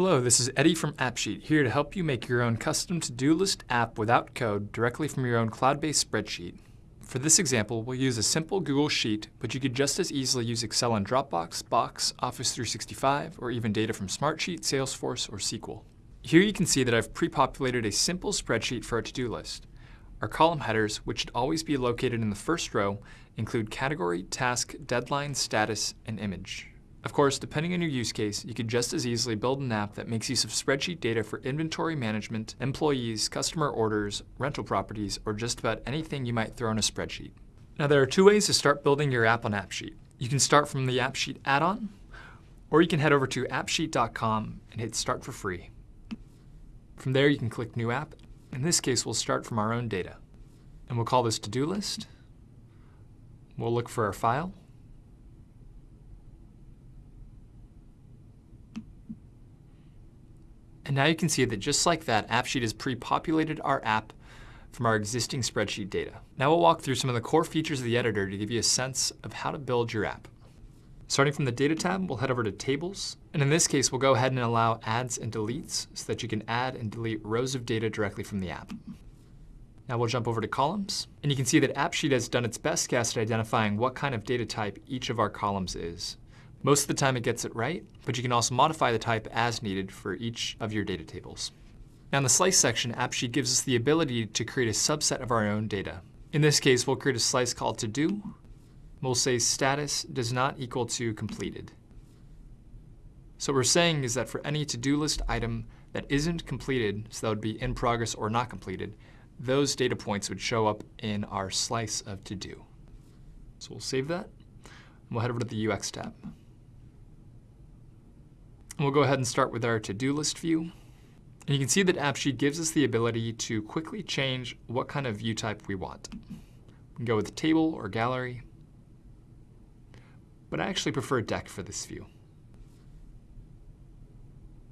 Hello, this is Eddie from AppSheet, here to help you make your own custom to-do list app without code directly from your own cloud-based spreadsheet. For this example, we'll use a simple Google Sheet, but you could just as easily use Excel and Dropbox, Box, Office 365, or even data from Smartsheet, Salesforce, or SQL. Here you can see that I've pre-populated a simple spreadsheet for our to-do list. Our column headers, which should always be located in the first row, include category, task, deadline, status, and image. Of course, depending on your use case, you could just as easily build an app that makes use of spreadsheet data for inventory management, employees, customer orders, rental properties, or just about anything you might throw in a spreadsheet. Now there are two ways to start building your app on AppSheet. You can start from the AppSheet add-on, or you can head over to appsheet.com and hit Start for free. From there, you can click New App. In this case, we'll start from our own data. And we'll call this To-Do List. We'll look for our file. And now you can see that just like that, AppSheet has pre-populated our app from our existing spreadsheet data. Now we'll walk through some of the core features of the editor to give you a sense of how to build your app. Starting from the Data tab, we'll head over to Tables. And in this case, we'll go ahead and allow adds and deletes so that you can add and delete rows of data directly from the app. Now we'll jump over to Columns. And you can see that AppSheet has done its best guess at identifying what kind of data type each of our columns is. Most of the time it gets it right, but you can also modify the type as needed for each of your data tables. Now in the slice section, AppSheet gives us the ability to create a subset of our own data. In this case, we'll create a slice called to do. We'll say status does not equal to completed. So what we're saying is that for any to-do list item that isn't completed, so that would be in progress or not completed, those data points would show up in our slice of to-do. So we'll save that, and we'll head over to the UX tab. We'll go ahead and start with our to-do list view. And you can see that AppSheet gives us the ability to quickly change what kind of view type we want. We can go with table or gallery, but I actually prefer deck for this view.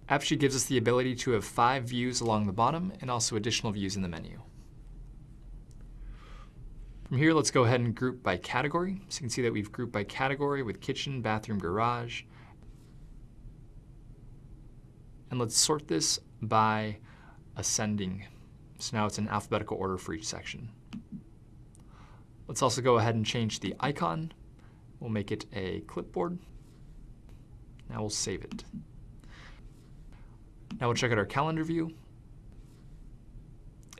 AppSheet gives us the ability to have five views along the bottom and also additional views in the menu. From here, let's go ahead and group by category. So you can see that we've grouped by category with kitchen, bathroom, garage, and let's sort this by ascending. So now it's in alphabetical order for each section. Let's also go ahead and change the icon. We'll make it a clipboard. Now we'll save it. Now we'll check out our calendar view.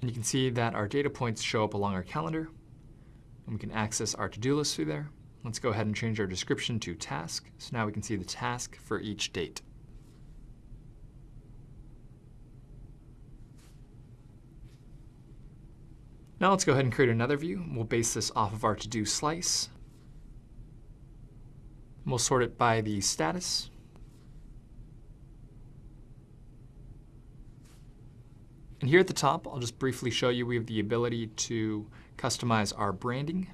And you can see that our data points show up along our calendar. And we can access our to-do list through there. Let's go ahead and change our description to task. So now we can see the task for each date. Now let's go ahead and create another view. We'll base this off of our to-do slice. We'll sort it by the status. And here at the top, I'll just briefly show you we have the ability to customize our branding.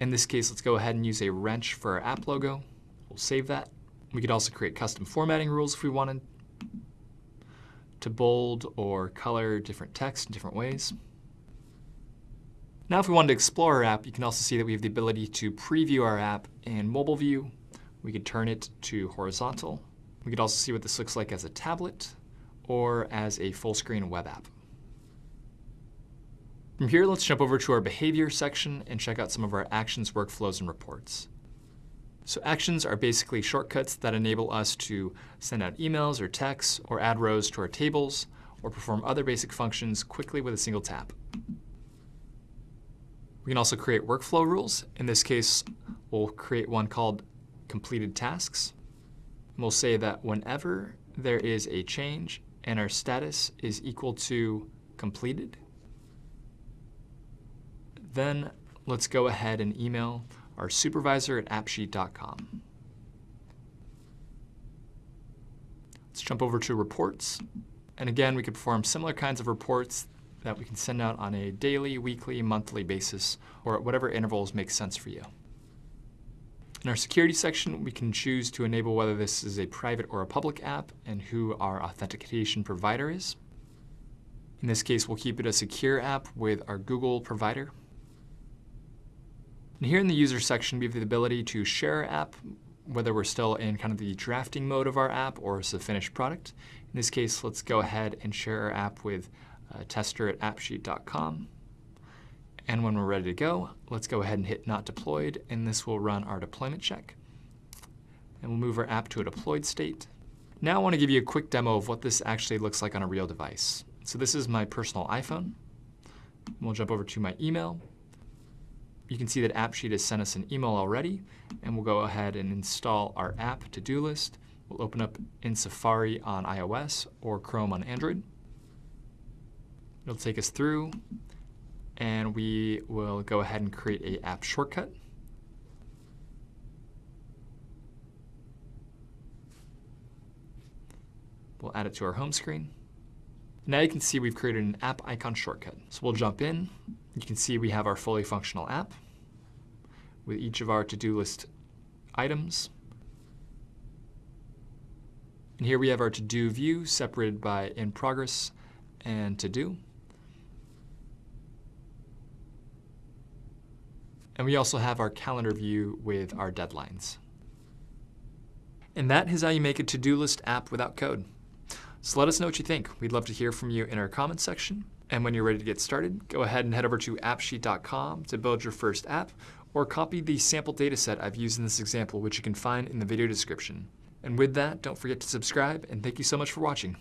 In this case, let's go ahead and use a wrench for our app logo. We'll save that. We could also create custom formatting rules if we wanted to bold or color different text in different ways. Now if we wanted to explore our app, you can also see that we have the ability to preview our app in mobile view. We could turn it to horizontal. We could also see what this looks like as a tablet or as a full screen web app. From here, let's jump over to our behavior section and check out some of our actions, workflows, and reports. So actions are basically shortcuts that enable us to send out emails or texts or add rows to our tables or perform other basic functions quickly with a single tap. We can also create workflow rules. In this case, we'll create one called completed tasks. we'll say that whenever there is a change and our status is equal to completed, then let's go ahead and email our supervisor at appsheet.com. Let's jump over to reports. And again, we could perform similar kinds of reports that we can send out on a daily, weekly, monthly basis, or at whatever intervals make sense for you. In our security section, we can choose to enable whether this is a private or a public app and who our authentication provider is. In this case, we'll keep it a secure app with our Google provider. And here in the user section, we have the ability to share our app whether we're still in kind of the drafting mode of our app or it's a finished product. In this case, let's go ahead and share our app with uh, tester at appsheet.com. And when we're ready to go, let's go ahead and hit not deployed, and this will run our deployment check. And we'll move our app to a deployed state. Now I want to give you a quick demo of what this actually looks like on a real device. So this is my personal iPhone. We'll jump over to my email. You can see that AppSheet has sent us an email already, and we'll go ahead and install our app to-do list. We'll open up in Safari on iOS or Chrome on Android. It'll take us through, and we will go ahead and create a app shortcut. We'll add it to our home screen. Now you can see we've created an app icon shortcut. So we'll jump in. You can see we have our fully functional app with each of our to-do list items. And here we have our to-do view separated by in progress and to-do. And we also have our calendar view with our deadlines. And that is how you make a to-do list app without code. So let us know what you think. We'd love to hear from you in our comments section. And when you're ready to get started, go ahead and head over to appsheet.com to build your first app, or copy the sample dataset I've used in this example, which you can find in the video description. And with that, don't forget to subscribe, and thank you so much for watching.